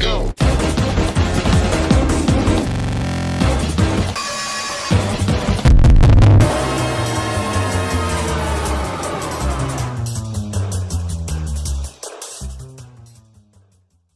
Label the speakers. Speaker 1: Go!